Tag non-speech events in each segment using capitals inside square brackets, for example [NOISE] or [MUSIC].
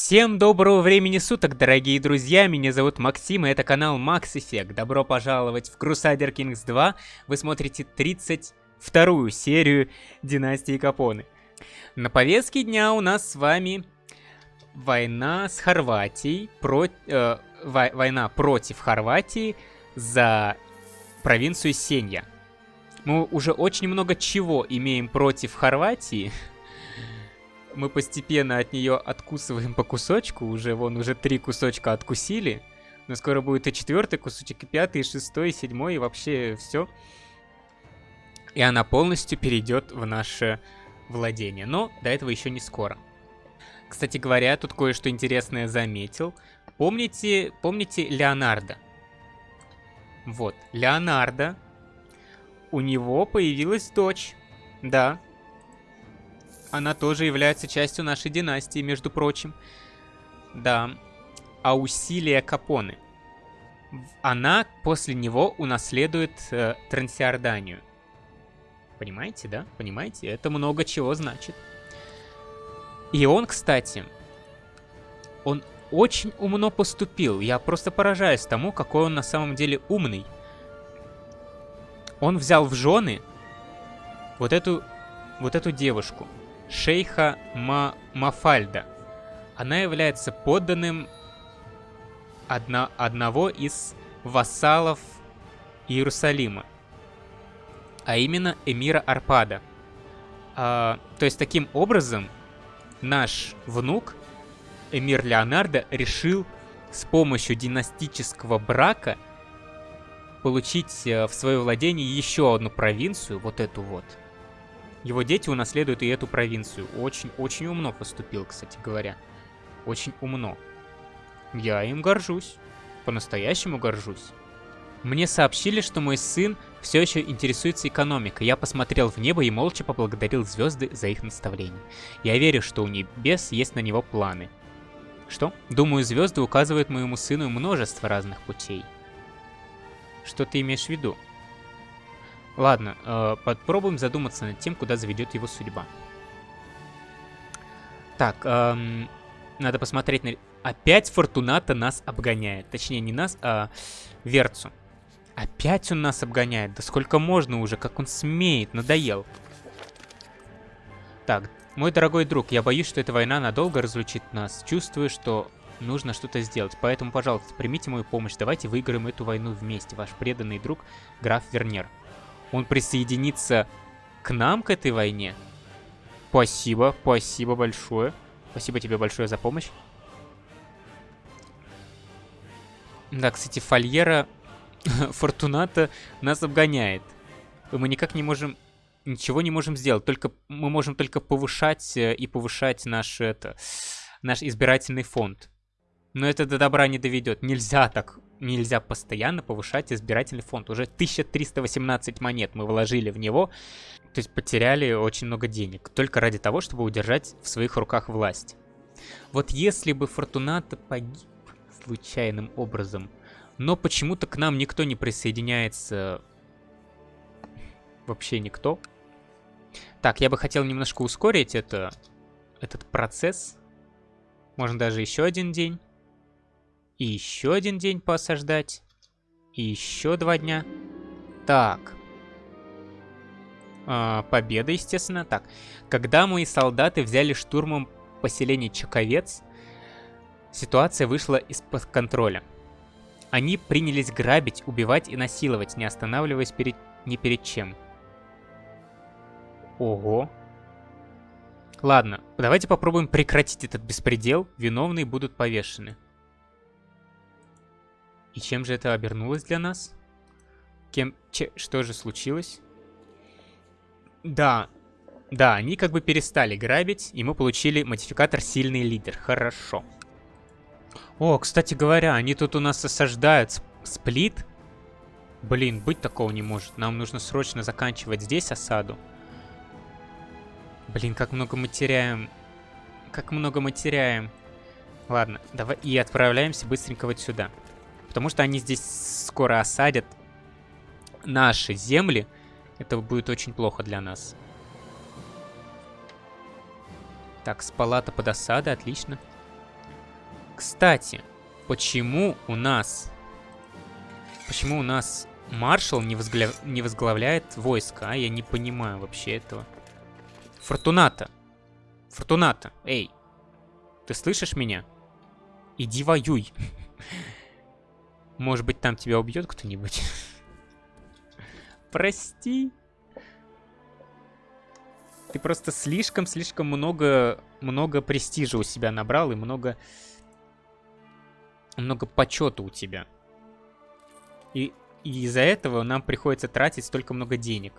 Всем доброго времени суток, дорогие друзья, меня зовут Максим, и это канал Max Effect. Добро пожаловать в Crusader Kings 2. Вы смотрите 32-ю серию Династии Капоны. На повестке дня у нас с вами война с Хорватией, про... э, война против Хорватии за провинцию Сенья. Мы уже очень много чего имеем против Хорватии, мы постепенно от нее откусываем по кусочку. Уже вон уже три кусочка откусили. Но скоро будет и четвертый кусочек, и пятый, и шестой, и седьмой, и вообще все. И она полностью перейдет в наше владение. Но до этого еще не скоро. Кстати говоря, тут кое-что интересное заметил. Помните, помните Леонардо? Вот, Леонардо. У него появилась дочь. Да, она тоже является частью нашей династии, между прочим. Да. Аусилия Капоне. Она после него унаследует э, Трансиорданию. Понимаете, да? Понимаете? Это много чего значит. И он, кстати, он очень умно поступил. Я просто поражаюсь тому, какой он на самом деле умный. Он взял в жены вот эту, вот эту девушку шейха Ма Мафальда. Она является подданным одна, одного из вассалов Иерусалима, а именно эмира Арпада. А, то есть таким образом наш внук, эмир Леонардо, решил с помощью династического брака получить э, в свое владение еще одну провинцию, вот эту вот, его дети унаследуют и эту провинцию. Очень-очень умно поступил, кстати говоря. Очень умно. Я им горжусь. По-настоящему горжусь. Мне сообщили, что мой сын все еще интересуется экономикой. Я посмотрел в небо и молча поблагодарил звезды за их наставление. Я верю, что у небес есть на него планы. Что? Думаю, звезды указывают моему сыну множество разных путей. Что ты имеешь в виду? Ладно, э, попробуем задуматься над тем, куда заведет его судьба. Так, эм, надо посмотреть на... Опять Фортуната нас обгоняет. Точнее, не нас, а Верцу. Опять он нас обгоняет. Да сколько можно уже, как он смеет, надоел. Так, мой дорогой друг, я боюсь, что эта война надолго разлучит нас. Чувствую, что нужно что-то сделать. Поэтому, пожалуйста, примите мою помощь. Давайте выиграем эту войну вместе. Ваш преданный друг, граф Вернер он присоединится к нам, к этой войне. Спасибо, спасибо большое. Спасибо тебе большое за помощь. Да, кстати, Фольера [LAUGHS] Фортуната нас обгоняет. Мы никак не можем... Ничего не можем сделать. Только мы можем только повышать э, и повышать наш, это, наш избирательный фонд. Но это до добра не доведет. Нельзя так нельзя постоянно повышать избирательный фонд. Уже 1318 монет мы вложили в него, то есть потеряли очень много денег, только ради того, чтобы удержать в своих руках власть. Вот если бы Фортуната погиб случайным образом, но почему-то к нам никто не присоединяется, вообще никто. Так, я бы хотел немножко ускорить это, этот процесс. Можно даже еще один день. И еще один день посаждать. И еще два дня. Так. А, победа, естественно. Так. Когда мои солдаты взяли штурмом поселение Чаковец, ситуация вышла из-под контроля. Они принялись грабить, убивать и насиловать, не останавливаясь перед... ни перед чем. Ого. Ладно, давайте попробуем прекратить этот беспредел. Виновные будут повешены. И чем же это обернулось для нас? Кем... Че... Что же случилось? Да, да, они как бы перестали грабить, и мы получили модификатор «Сильный лидер». Хорошо. О, кстати говоря, они тут у нас осаждают сплит. Блин, быть такого не может. Нам нужно срочно заканчивать здесь осаду. Блин, как много мы теряем. Как много мы теряем. Ладно, давай и отправляемся быстренько вот сюда. Потому что они здесь скоро осадят наши земли. Это будет очень плохо для нас. Так, с палата под осадой, отлично. Кстати, почему у нас... Почему у нас маршал не, возгля... не возглавляет войско, а? Я не понимаю вообще этого. Фортуната. Фортуната, эй. Ты слышишь меня? Иди воюй. [LAUGHS] Может быть, там тебя убьет кто-нибудь? Прости. Ты просто слишком-слишком много, много престижа у себя набрал и много, много почета у тебя. И, и из-за этого нам приходится тратить столько много денег.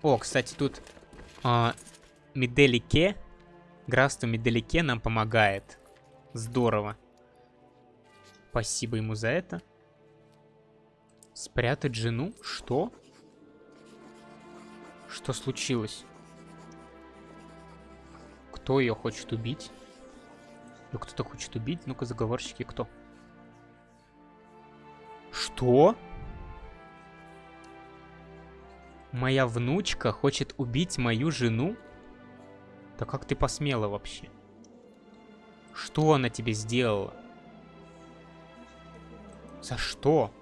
О, кстати, тут а, Меделике, графство Меделике нам помогает. Здорово. Спасибо ему за это. Спрятать жену? Что? Что случилось? Кто ее хочет убить? Ну, кто-то хочет убить? Ну-ка, заговорщики, кто? Что? Моя внучка хочет убить мою жену? Да как ты посмела вообще? Что она тебе сделала? За что?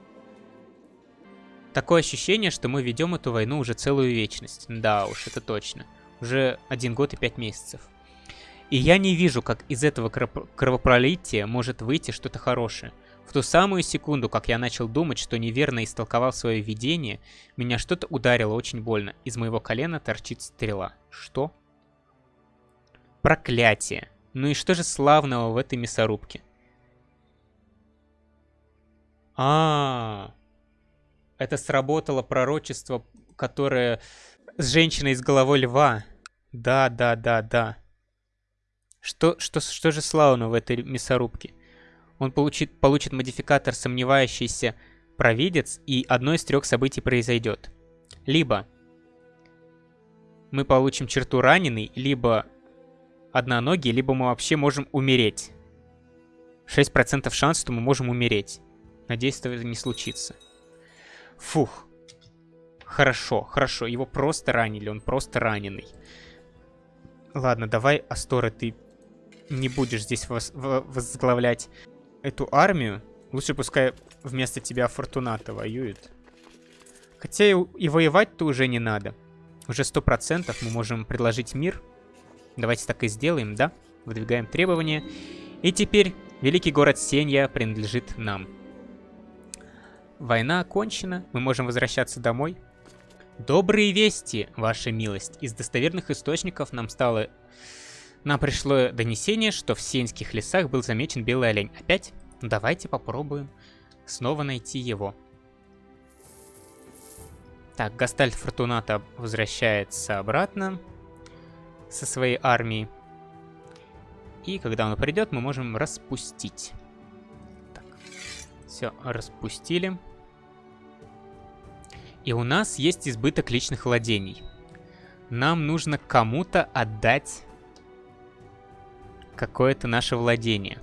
Такое ощущение, что мы ведем эту войну уже целую вечность. Да уж, это точно. Уже один год и пять месяцев. И я не вижу, как из этого кровопролития может выйти что-то хорошее. В ту самую секунду, как я начал думать, что неверно истолковал свое видение, меня что-то ударило очень больно. Из моего колена торчит стрела. Что? Проклятие. Ну и что же славного в этой мясорубке? А, -а, -а. Это сработало пророчество, которое с женщиной с головой льва. Да, да, да, да. Что, что, что же славно в этой мясорубке? Он получит, получит модификатор «Сомневающийся провидец», и одно из трех событий произойдет. Либо мы получим черту раненый, либо одноногий, либо мы вообще можем умереть. 6% шанс, что мы можем умереть. Надеюсь, это не случится. Фух. Хорошо, хорошо. Его просто ранили, он просто раненый. Ладно, давай, Астора, ты не будешь здесь воз возглавлять эту армию. Лучше пускай вместо тебя Фортуната воюет. Хотя и, и воевать-то уже не надо. Уже сто процентов мы можем предложить мир. Давайте так и сделаем, да? Выдвигаем требования. И теперь великий город Сенья принадлежит нам. Война окончена, мы можем возвращаться домой. Добрые вести, ваша милость. Из достоверных источников нам стало... Нам пришло донесение, что в Сенских лесах был замечен белый олень. Опять? Давайте попробуем снова найти его. Так, Гастальт Фортуната возвращается обратно со своей армией. И когда он придет, мы можем распустить. Все, распустили. И у нас есть избыток личных владений. Нам нужно кому-то отдать какое-то наше владение.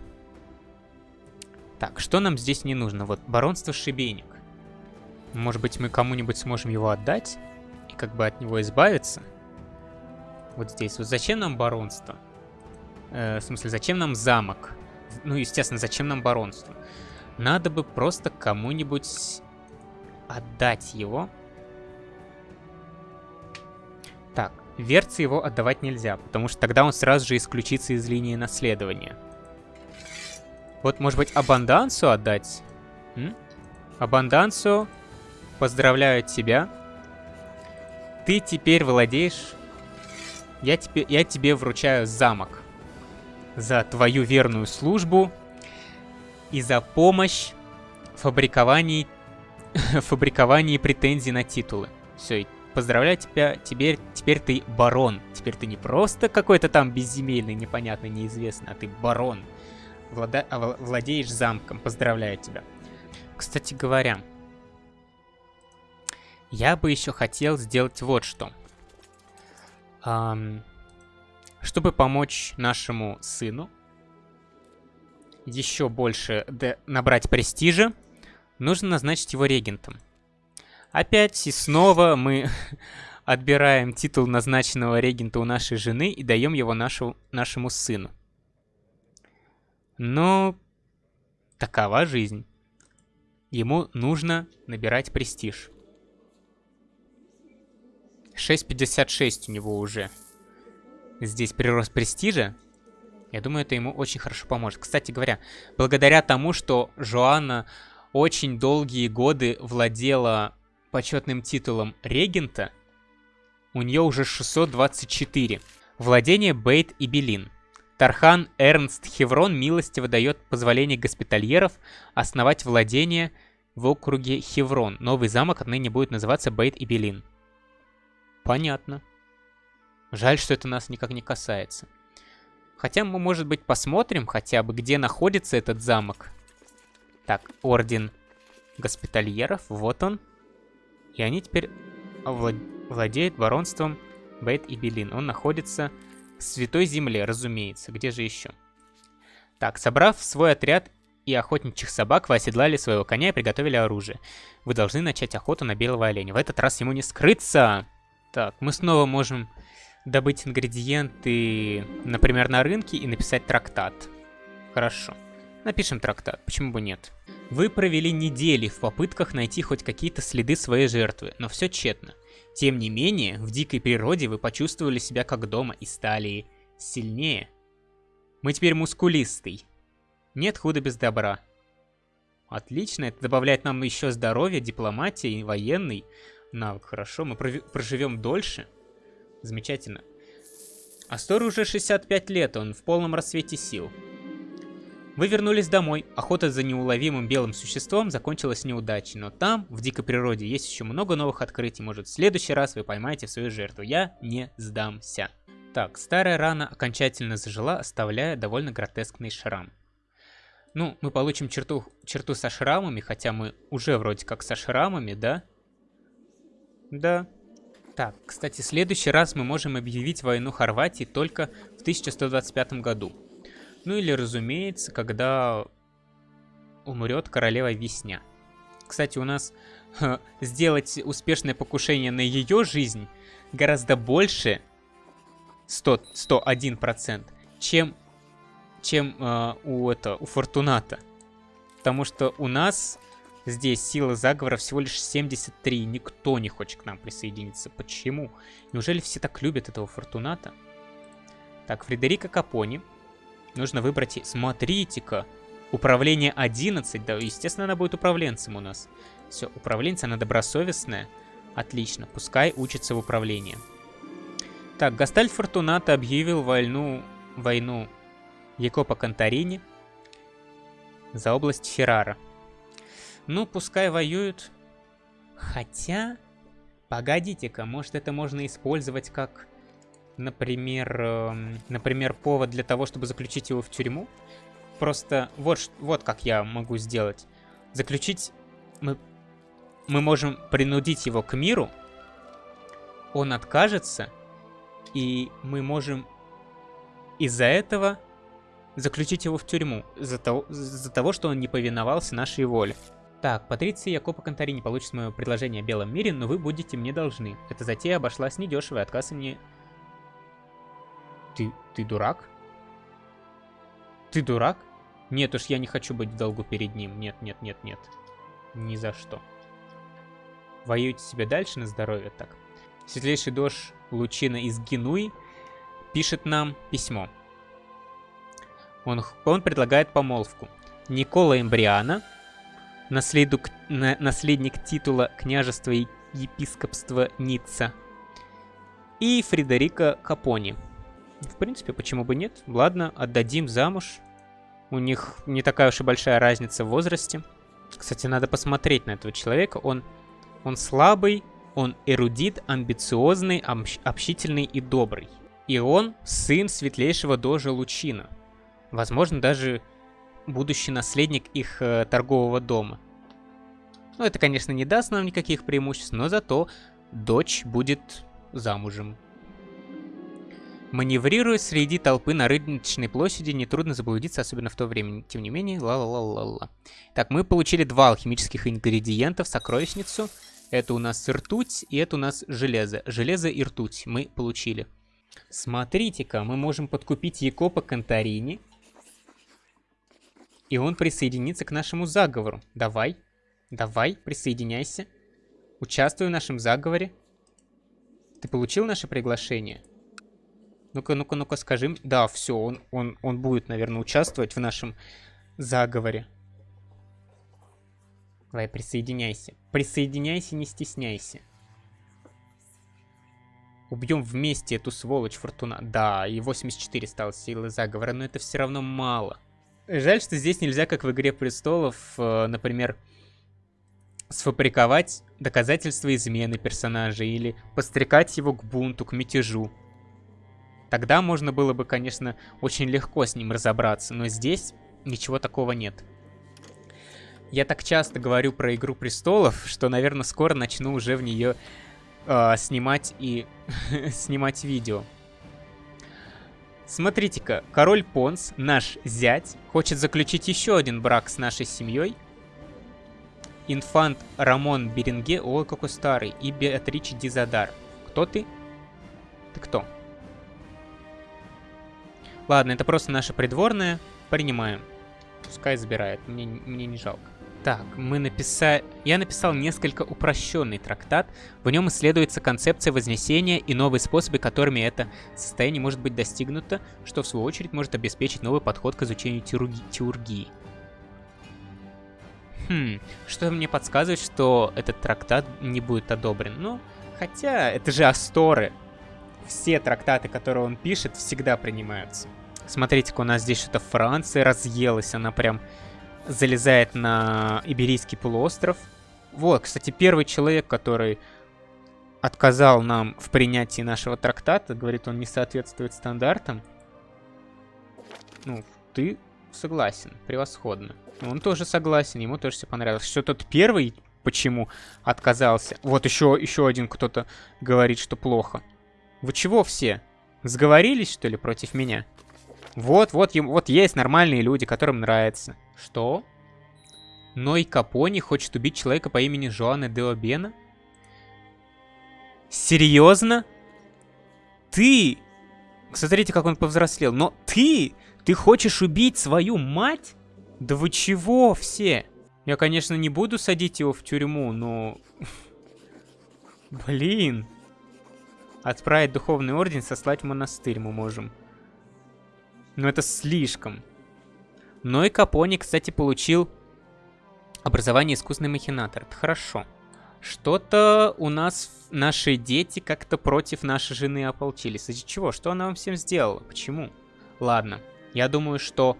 Так, что нам здесь не нужно? Вот, баронство Шибейник. Может быть, мы кому-нибудь сможем его отдать? И как бы от него избавиться? Вот здесь. Вот зачем нам баронство? Э, в смысле, зачем нам замок? Ну, естественно, зачем нам баронство? Надо бы просто кому-нибудь отдать его. Так, Верце его отдавать нельзя, потому что тогда он сразу же исключится из линии наследования. Вот, может быть, Абандансу отдать? М? Абандансу, поздравляю тебя. Ты теперь владеешь... Я тебе, я тебе вручаю замок за твою верную службу и за помощь в фабриковании, [LAUGHS] фабриковании претензий на титулы. Все, поздравляю тебя, теперь, теперь ты барон. Теперь ты не просто какой-то там безземельный, непонятный, неизвестный, а ты барон. Влада... А, владеешь замком, поздравляю тебя. Кстати говоря, я бы еще хотел сделать вот что. Чтобы помочь нашему сыну, еще больше набрать престижа, нужно назначить его регентом. Опять и снова мы, [LAUGHS] отбираем титул назначенного регента у нашей жены и даем его нашу, нашему сыну. Но такова жизнь. Ему нужно набирать престиж. 6.56 у него уже. Здесь прирост престижа. Я думаю, это ему очень хорошо поможет. Кстати говоря, благодаря тому, что Жоанна очень долгие годы владела почетным титулом регента, у нее уже 624. Владение Бейт и Белин. Тархан Эрнст Хеврон милостиво дает позволение госпитальеров основать владение в округе Хеврон. Новый замок отныне будет называться Бейт и Белин. Понятно. Жаль, что это нас никак не касается. Хотя мы, может быть, посмотрим хотя бы, где находится этот замок. Так, Орден Госпитальеров, вот он. И они теперь влад... владеют баронством Бейт и Белин. Он находится в Святой Земле, разумеется. Где же еще? Так, собрав свой отряд и охотничьих собак, вы оседлали своего коня и приготовили оружие. Вы должны начать охоту на белого оленя. В этот раз ему не скрыться! Так, мы снова можем добыть ингредиенты, например, на рынке и написать трактат. Хорошо. Напишем трактат, почему бы нет. Вы провели недели в попытках найти хоть какие-то следы своей жертвы, но все тщетно. Тем не менее, в дикой природе вы почувствовали себя как дома и стали сильнее. Мы теперь мускулистый. Нет худа без добра. Отлично, это добавляет нам еще здоровье, дипломатии, военный навык. Хорошо, мы проживем дольше. Замечательно. Астору уже 65 лет, он в полном рассвете сил. Вы вернулись домой. Охота за неуловимым белым существом закончилась неудачей, но там, в дикой природе, есть еще много новых открытий. Может, в следующий раз вы поймаете свою жертву. Я не сдамся. Так, старая рана окончательно зажила, оставляя довольно гротескный шрам. Ну, мы получим черту, черту со шрамами, хотя мы уже вроде как со шрамами, да? Да. Так, кстати, в следующий раз мы можем объявить войну Хорватии только в 1125 году. Ну или, разумеется, когда умрет королева Весня. Кстати, у нас сделать успешное покушение на ее жизнь гораздо больше 100, 101%, чем, чем э, у, это, у Фортуната. Потому что у нас здесь сила заговора всего лишь 73. Никто не хочет к нам присоединиться. Почему? Неужели все так любят этого Фортуната? Так, Фредерика Капони Нужно выбрать... Смотрите-ка. Управление 11. Да, естественно, она будет управленцем у нас. Все, управленец, она добросовестная. Отлично. Пускай учится в управлении. Так, Гастальд Фортуната объявил войну... Войну Якопа Конторини за область Феррара. Ну, пускай воюют. Хотя... Погодите-ка, может это можно использовать как например, э, например, повод для того, чтобы заключить его в тюрьму. Просто вот, вот как я могу сделать. Заключить... Мы, мы можем принудить его к миру. Он откажется. И мы можем из-за этого заключить его в тюрьму. За того, за того, что он не повиновался нашей воле. Так, Патриция Якопа Конторини получит мое предложение о белом мире, но вы будете мне должны. Эта затея обошлась недешево, и отказ мне ты, ты дурак? Ты дурак? Нет уж, я не хочу быть в долгу перед ним. Нет, нет, нет, нет. Ни за что. Воюйте себе дальше на здоровье так. Светлейший дождь Лучина из Генуи пишет нам письмо. Он, он предлагает помолвку. Никола Эмбриана, наследук, на, наследник титула княжества и епископства Ницца, и Фредерика Капони, в принципе, почему бы нет? Ладно, отдадим замуж. У них не такая уж и большая разница в возрасте. Кстати, надо посмотреть на этого человека. Он, он слабый, он эрудит, амбициозный, общительный и добрый. И он сын светлейшего дожа Лучина. Возможно, даже будущий наследник их э, торгового дома. Ну, это, конечно, не даст нам никаких преимуществ, но зато дочь будет замужем. Маневрируя среди толпы на рыночной площади, нетрудно заблудиться, особенно в то время. Тем не менее, ла-ла-ла-ла-ла. Так, мы получили два алхимических ингредиента в сокровищницу. Это у нас ртуть, и это у нас железо. Железо и ртуть мы получили. Смотрите-ка, мы можем подкупить Якопа Конторини. И он присоединится к нашему заговору. Давай, давай, присоединяйся. Участвуй в нашем заговоре. Ты получил наше приглашение? Ну-ка, ну-ка, ну-ка, скажи. Да, все, он, он, он будет, наверное, участвовать в нашем заговоре. Давай, присоединяйся. Присоединяйся, не стесняйся. Убьем вместе эту сволочь Фортуна. Да, и 84 стало силы заговора, но это все равно мало. Жаль, что здесь нельзя, как в Игре Престолов, э, например, сфабриковать доказательства измены персонажа или подстрекать его к бунту, к мятежу. Тогда можно было бы, конечно, очень легко с ним разобраться, но здесь ничего такого нет. Я так часто говорю про Игру Престолов, что, наверное, скоро начну уже в нее э, снимать и [LAUGHS] снимать видео. Смотрите-ка, король Понс, наш зять, хочет заключить еще один брак с нашей семьей. Инфант Рамон Беренге, ой, какой старый, и Беатриче Дизадар. Кто ты? Ты кто? Ладно, это просто наша придворная. Принимаем. Пускай забирает, мне, мне не жалко. Так, мы написали... Я написал несколько упрощенный трактат. В нем исследуется концепция вознесения и новые способы, которыми это состояние может быть достигнуто, что в свою очередь может обеспечить новый подход к изучению теурги... теургии. Хм, что мне подсказывает, что этот трактат не будет одобрен. Ну, хотя, это же Асторы. Все трактаты, которые он пишет, всегда принимаются. Смотрите-ка, у нас здесь что-то Франция разъелась, она прям залезает на Иберийский полуостров. Вот, кстати, первый человек, который отказал нам в принятии нашего трактата, говорит, он не соответствует стандартам. Ну, ты согласен, превосходно. Он тоже согласен, ему тоже все понравилось. Что тот первый почему отказался? Вот еще, еще один кто-то говорит, что плохо. Вы чего все? Сговорились, что ли, против меня? Вот, вот, вот есть нормальные люди, которым нравится. Что? Ной Капони хочет убить человека по имени Жоана Деобена? Серьезно? Ты? Смотрите, как он повзрослел. Но ты? Ты хочешь убить свою мать? Да вы чего все? Я, конечно, не буду садить его в тюрьму, но... [LAUGHS] Блин. Отправить духовный орден, сослать в монастырь мы можем. Но это слишком. Но и Капони, кстати, получил образование искусственный махинатор. Это хорошо. Что-то у нас наши дети как-то против нашей жены ополчились. Из-за чего? Что она вам всем сделала? Почему? Ладно. Я думаю, что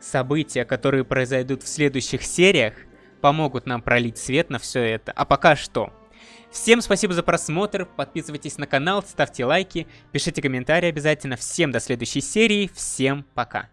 события, которые произойдут в следующих сериях, помогут нам пролить свет на все это. А пока что, Всем спасибо за просмотр, подписывайтесь на канал, ставьте лайки, пишите комментарии обязательно. Всем до следующей серии, всем пока.